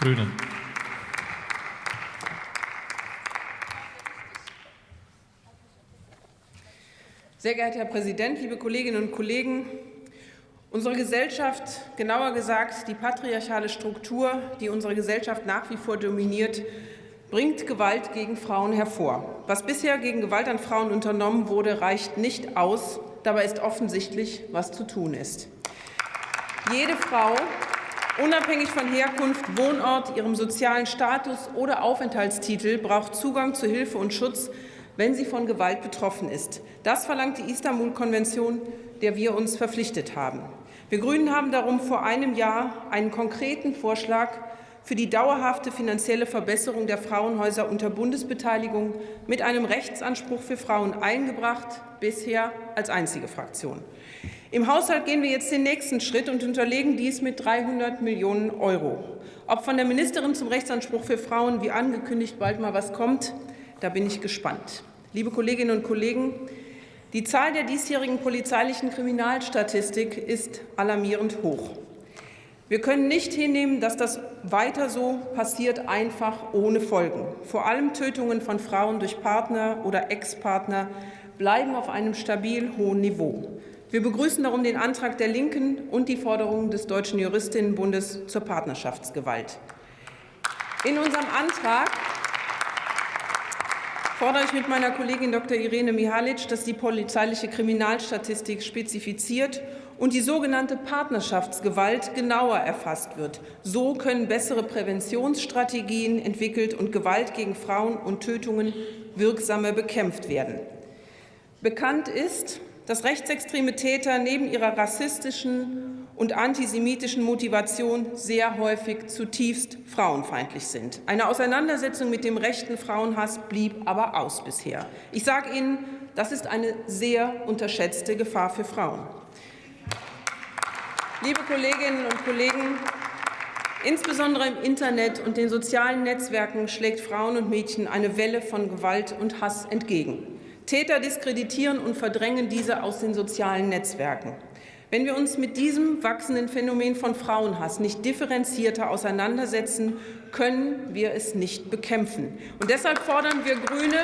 Grünen. Sehr geehrter Herr Präsident, liebe Kolleginnen und Kollegen! Unsere Gesellschaft, genauer gesagt die patriarchale Struktur, die unsere Gesellschaft nach wie vor dominiert, bringt Gewalt gegen Frauen hervor. Was bisher gegen Gewalt an Frauen unternommen wurde, reicht nicht aus. Dabei ist offensichtlich, was zu tun ist. Jede Frau, unabhängig von Herkunft, Wohnort, ihrem sozialen Status oder Aufenthaltstitel, braucht Zugang zu Hilfe und Schutz, wenn sie von Gewalt betroffen ist. Das verlangt die Istanbul-Konvention, der wir uns verpflichtet haben. Wir Grünen haben darum vor einem Jahr einen konkreten Vorschlag für die dauerhafte finanzielle Verbesserung der Frauenhäuser unter Bundesbeteiligung mit einem Rechtsanspruch für Frauen eingebracht, bisher als einzige Fraktion. Im Haushalt gehen wir jetzt den nächsten Schritt und unterlegen dies mit 300 Millionen Euro. Ob von der Ministerin zum Rechtsanspruch für Frauen wie angekündigt bald mal was kommt, da bin ich gespannt. Liebe Kolleginnen und Kollegen, die Zahl der diesjährigen polizeilichen Kriminalstatistik ist alarmierend hoch. Wir können nicht hinnehmen, dass das weiter so passiert, einfach ohne Folgen. Vor allem Tötungen von Frauen durch Partner oder Ex-Partner bleiben auf einem stabil hohen Niveau. Wir begrüßen darum den Antrag der Linken und die Forderungen des Deutschen Juristinnenbundes zur Partnerschaftsgewalt. In unserem Antrag fordere ich mit meiner Kollegin Dr. Irene Mihalic, dass die polizeiliche Kriminalstatistik spezifiziert und die sogenannte Partnerschaftsgewalt genauer erfasst wird. So können bessere Präventionsstrategien entwickelt und Gewalt gegen Frauen und Tötungen wirksamer bekämpft werden. Bekannt ist, dass rechtsextreme Täter neben ihrer rassistischen und antisemitischen Motivation sehr häufig zutiefst frauenfeindlich sind. Eine Auseinandersetzung mit dem rechten Frauenhass blieb aber aus bisher. Ich sage Ihnen, das ist eine sehr unterschätzte Gefahr für Frauen. Liebe Kolleginnen und Kollegen, Insbesondere im Internet und den sozialen Netzwerken schlägt Frauen und Mädchen eine Welle von Gewalt und Hass entgegen. Täter diskreditieren und verdrängen diese aus den sozialen Netzwerken. Wenn wir uns mit diesem wachsenden Phänomen von Frauenhass nicht differenzierter auseinandersetzen, können wir es nicht bekämpfen. Und deshalb fordern wir Grüne,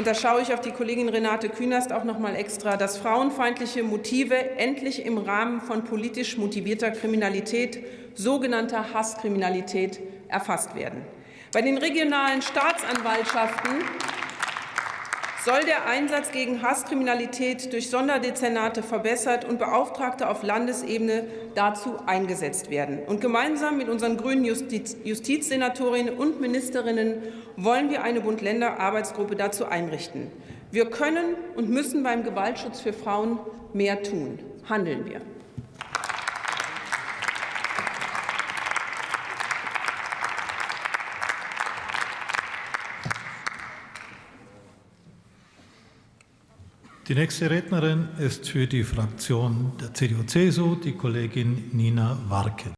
und da schaue ich auf die Kollegin Renate Künast auch noch mal extra, dass frauenfeindliche Motive endlich im Rahmen von politisch motivierter Kriminalität, sogenannter Hasskriminalität, erfasst werden. Bei den regionalen Staatsanwaltschaften soll der Einsatz gegen Hasskriminalität durch Sonderdezernate verbessert und Beauftragte auf Landesebene dazu eingesetzt werden. Und gemeinsam mit unseren grünen Justiz Justizsenatorinnen und Ministerinnen wollen wir eine Bund-Länder-Arbeitsgruppe dazu einrichten. Wir können und müssen beim Gewaltschutz für Frauen mehr tun. Handeln wir. Die nächste Rednerin ist für die Fraktion der CDU-CSU die Kollegin Nina Warke.